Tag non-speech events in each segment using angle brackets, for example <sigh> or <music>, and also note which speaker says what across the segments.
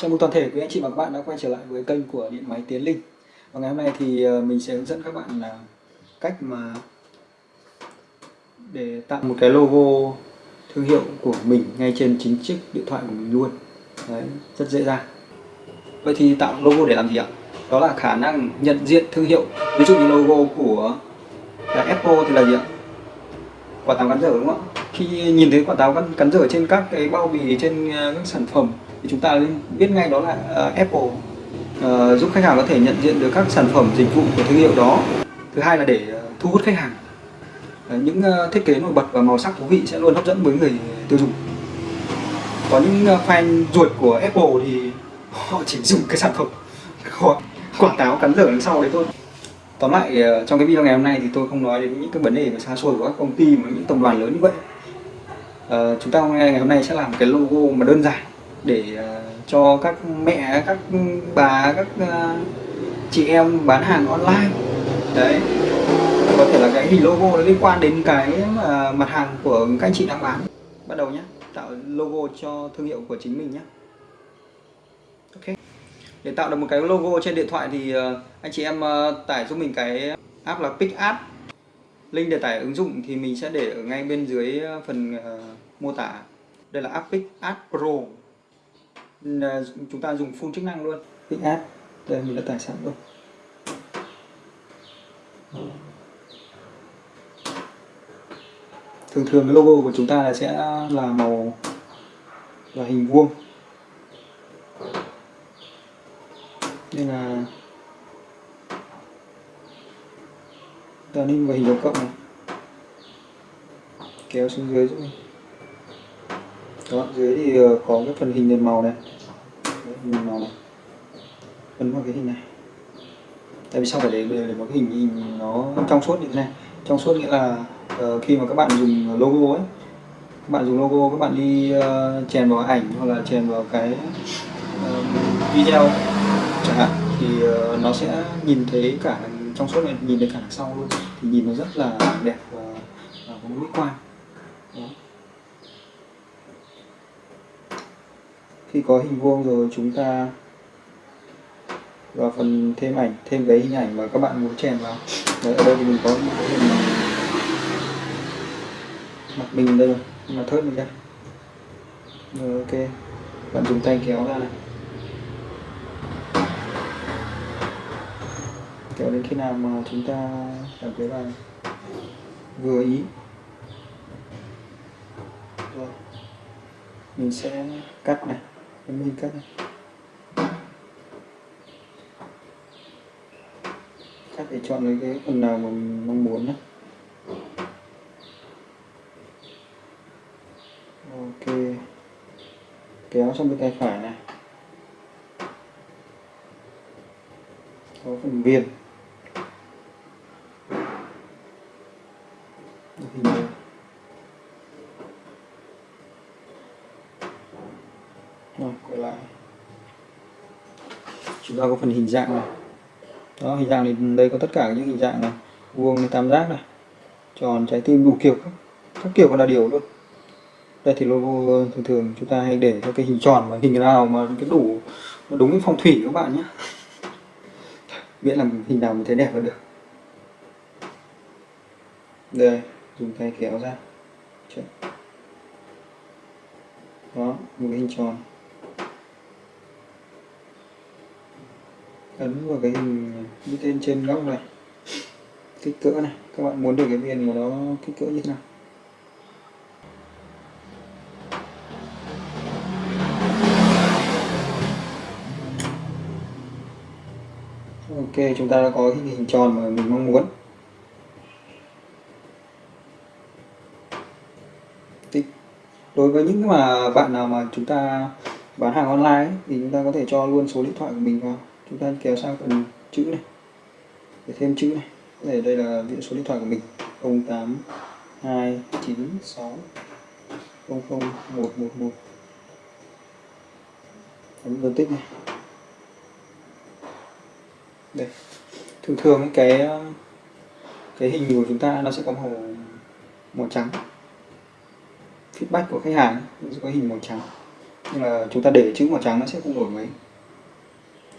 Speaker 1: Chào mừng toàn thể quý anh chị và các bạn đã quay trở lại với kênh của Điện Máy Tiến Linh Và ngày hôm nay thì ờ, mình sẽ hướng dẫn các bạn là cách mà để tạo một cái logo thương hiệu của mình ngay trên chính chiếc điện thoại của mình luôn Đấy, rất dễ dàng Vậy thì tạo logo để làm gì ạ? Đó là khả năng nhận diện thương hiệu Ví dụ như logo của là Apple thì là gì ạ? Quả táo cắn dở đúng không ạ? Khi nhìn thấy quả táo cắn, cắn dở trên các cái bao bì trên ờ, các sản phẩm thì chúng ta biết ngay đó là uh, Apple uh, giúp khách hàng có thể nhận diện được các sản phẩm dịch vụ của thương hiệu đó. Thứ hai là để uh, thu hút khách hàng. Uh, những uh, thiết kế nổi bật và màu sắc thú vị sẽ luôn hấp dẫn với người tiêu dùng. Có những uh, fan ruột của Apple thì họ chỉ dùng cái sản phẩm. Quả cáo cắn dở đằng sau đấy thôi. Tóm lại trong cái video ngày hôm nay thì tôi không nói đến những cái vấn đề về xa xôi của các công ty mà những tập đoàn lớn như vậy. À, chúng ta ngày hôm nay sẽ làm cái logo mà đơn giản để à, cho các mẹ, các bà, các à, chị em bán hàng online. Đấy. Có thể là cái hình logo nó liên quan đến cái à, mặt hàng của các anh chị đang bán. Bắt đầu nhé tạo logo cho thương hiệu của chính mình nhé ok. Để tạo được một cái logo trên điện thoại thì anh chị em tải giúp mình cái app là PicArt link để tải ứng dụng thì mình sẽ để ở ngay bên dưới phần mô tả. Đây là app PicArt Pro chúng ta dùng phun chức năng luôn. Định áp đây mình đã tải sẵn rồi thường thường cái logo của chúng ta là sẽ là màu là hình vuông. Nên là ta nên vào hình dấu cộng này. Kéo xuống dưới giúp mình đó dưới thì ờ, có cái phần hình nền màu này. Hình màu này. Ấn vào cái hình này. Tại vì sao phải để để một cái hình hình nó trong suốt như thế này. Trong suốt nghĩa là uh, khi mà các bạn dùng logo ấy các bạn dùng logo các bạn đi uh, chèn vào ảnh hoặc là chèn vào cái uh, video chẳng hạn thì uh, nó sẽ nhìn thấy cả trong suốt này nhìn thấy cả đằng sau luôn. Thì nhìn nó rất là đẹp và, và có mỹ quan. Đó. Khi có hình vuông rồi chúng ta vào phần thêm ảnh, thêm cái hình ảnh mà các bạn muốn chèn vào. Đấy, ở đây thì mình có một cái hình mặt mình đây rồi mà thớt mình ra rồi, ok. Bạn dùng tay kéo ra này. Kéo đến khi nào mà chúng ta cảm thấy là vừa ý. Rồi, mình sẽ cắt này mình cắt này. Cắt để chọn lấy cái phần nào mà mình mong muốn nhé ok. Kéo sang bên tay phải này. Có phần viền. Hình này rồi quay lại. Chúng ta có phần hình dạng này. Đó hình dạng thì đây có tất cả những hình dạng này. Vuông tam giác này. Tròn trái tim đủ kiểu các, các kiểu còn là điều luôn. Đây thì logo thường thường chúng ta hay để cho cái hình tròn và hình nào mà cái đủ nó đúng cái phong thủy các bạn nhé. <laughs> Miễn là hình nào mình thấy đẹp là được. Đây dùng tay kéo ra. Đó một cái hình tròn. Ấn vào cái hình mũi tên trên góc này. Kích cỡ này. Các bạn muốn được cái viền của nó kích cỡ như thế nào? Ok chúng ta đã có cái hình tròn mà mình mong muốn. Đối với những mà bạn nào mà chúng ta bán hàng online ấy, thì chúng ta có thể cho luôn số điện thoại của mình vào chúng ta kéo sang phần chữ này. Để thêm chữ này. Có thể đây là điện số điện thoại của mình. 08 296 00111 ấn phân tích này. Đây. Thường thường cái cái hình của chúng ta nó sẽ có màu màu trắng. Feedback của khách hàng sẽ có hình màu trắng. Nhưng mà chúng ta để chữ màu trắng nó sẽ không đổi mấy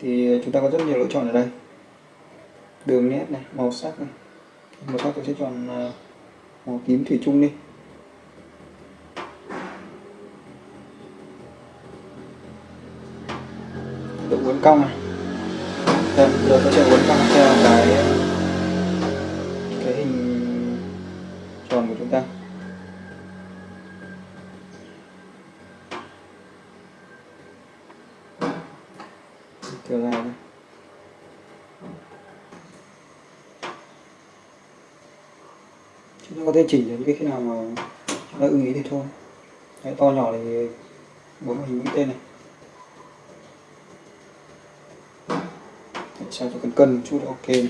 Speaker 1: thì ờ, chúng ta có rất nhiều lựa chọn ở đây. Đường nét này màu sắc này. Màu sắc tôi sẽ chọn ờ, màu tím thủy chung đi. Độ uốn cong này. Đây, giờ tôi sẽ uốn cong theo cái cái hình tròn của chúng ta trở dài đây chúng ta có thể chỉnh đến cái khi nào mà chúng ta ưng ý thì thôi Đấy, to nhỏ thì bấm vào hình mũi tên này để sao cho cần cân một chút ok này.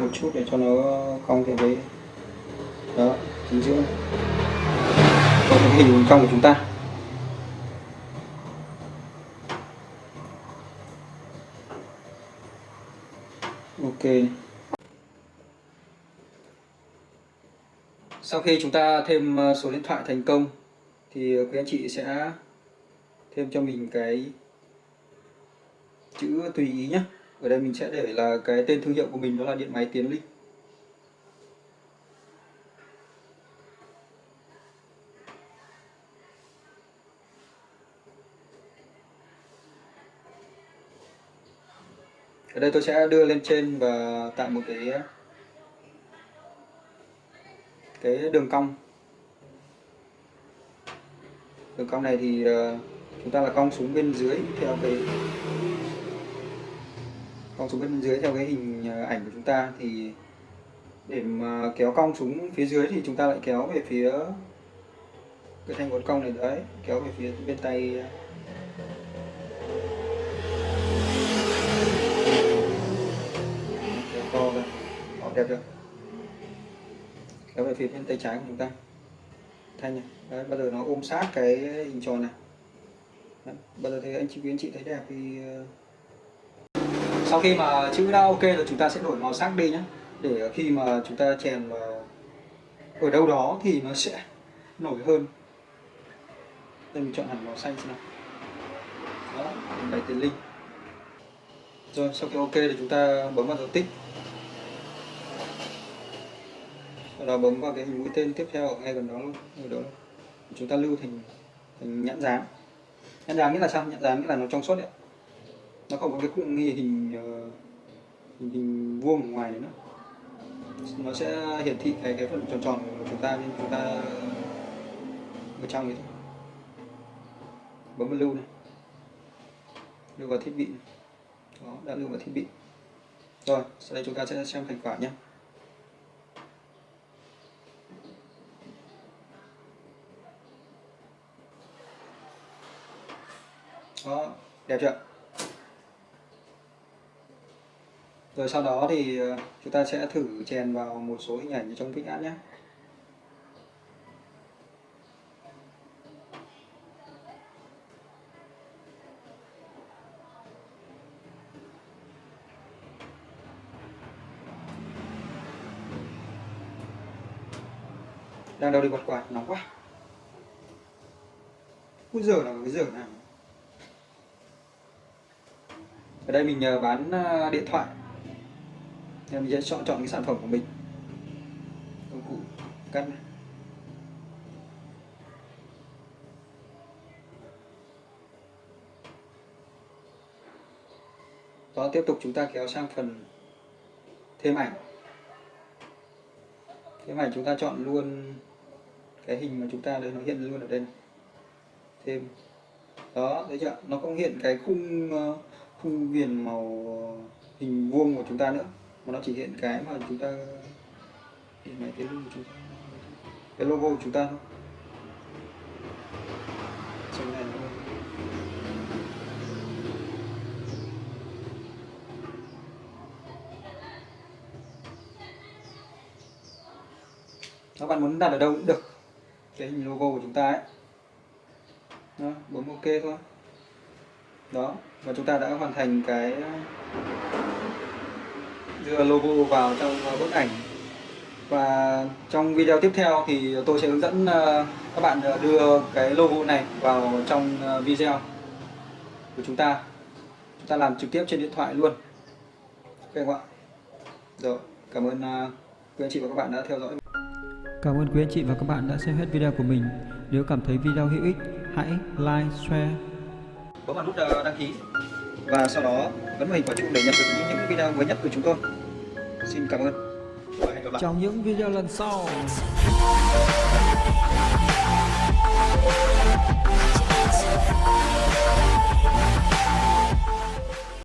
Speaker 1: Một chút để cho nó cong theo đấy. đó chính giữa có cái hình cong của chúng ta. Ok. Sau khi chúng ta thêm ờ, số điện thoại thành công, thì ờ, quý anh chị sẽ thêm cho mình cái chữ tùy ý nhé ở đây mình sẽ để là cái tên thương hiệu của mình, đó là điện máy tiến linh. Ở đây tôi sẽ đưa lên trên và tạo một cái cái đường cong. Đường cong này thì ờ, chúng ta là cong xuống bên dưới theo cái, cong xuống bên dưới theo cái hình ờ, ảnh của chúng ta. Thì để mà kéo cong xuống phía dưới thì chúng ta lại kéo về phía cái thanh uốn cong này, đấy, kéo về phía bên tay kéo chưa? Kéo về phía bên tay trái của chúng ta. Thanh này. Đấy, bây giờ nó ôm sát cái hình tròn này. Đấy, bao giờ thấy anh chị quý anh chị thấy đẹp thì ờ, sau khi mà chữ đã ok rồi chúng ta sẽ đổi màu sắc đi nhé để khi mà chúng ta chèn vào ở đâu đó thì nó sẽ nổi hơn. Đây mình chọn hẳn màu xanh xem nào. Đó cái tiền linh. Rồi sau khi ok thì chúng ta bấm vào dấu tích sau đó bấm vào cái hình mũi tên tiếp theo ở ngay gần đó luôn ở đó luôn. Chúng ta lưu thành thành nhãn dán, nhãn dán nghĩa là sao? Nhãn dán nghĩa là nó trong suốt đấy nó không có cái cụm hình hình, hình, hình vuông ở ngoài đấy nữa. Nó sẽ hiển thị cái cái phần tròn tròn của chúng ta nên chúng ta ở trong ấy thôi. Bấm vào lưu này. Lưu vào thiết bị này. đó đã lưu vào thiết bị. Rồi sau đây chúng ta sẽ xem thành quả nhé. Đó đẹp chưa? Rồi sau đó thì ờ, chúng ta sẽ thử chèn vào một số hình ảnh trong pick nhé. Đang đâu đi quạt quạt, nóng quá. Úi giờ là cái giờ nào. Ở đây mình nhờ bán ờ, điện thoại. Nên mình sẽ chọn chọn cái sản phẩm của mình. Công cụ cắt này. đó, tiếp tục chúng ta kéo sang phần thêm ảnh. Thêm ảnh chúng ta chọn luôn cái hình mà chúng ta đấy nó hiện luôn ở đây này. thêm. Đó, thấy chưa? Nó không hiện cái khung ờ, khung viền màu ờ, hình vuông của chúng ta nữa. Mà nó chỉ hiện cái mà chúng ta hiện cái cái logo của chúng ta cái logo của chúng ta thôi. Này các bạn muốn đặt ở đâu cũng được. Cái hình logo của chúng ta ấy. Đó, bấm ok thôi đó và chúng ta đã hoàn thành cái đưa logo vào trong uh, bức ảnh. Và trong video tiếp theo thì tôi sẽ hướng dẫn uh, các bạn uh, đưa cái logo này vào trong video của chúng ta. Chúng ta làm trực tiếp trên điện thoại luôn. Ok không ạ? Rồi cảm ơn quý anh chị và các bạn đã theo dõi.
Speaker 2: Cảm ơn quý anh chị và các bạn đã xem hết video của mình. Nếu cảm thấy video hữu ích, hãy like, share
Speaker 1: bấm vào nút đăng ký. Và sau đó bấm vào hình quả chuông để nhận được những, những video mới nhất của chúng tôi. Xin cảm ơn. Và hẹn gặp lại.
Speaker 2: Trong những video lần sau.
Speaker 3: Thank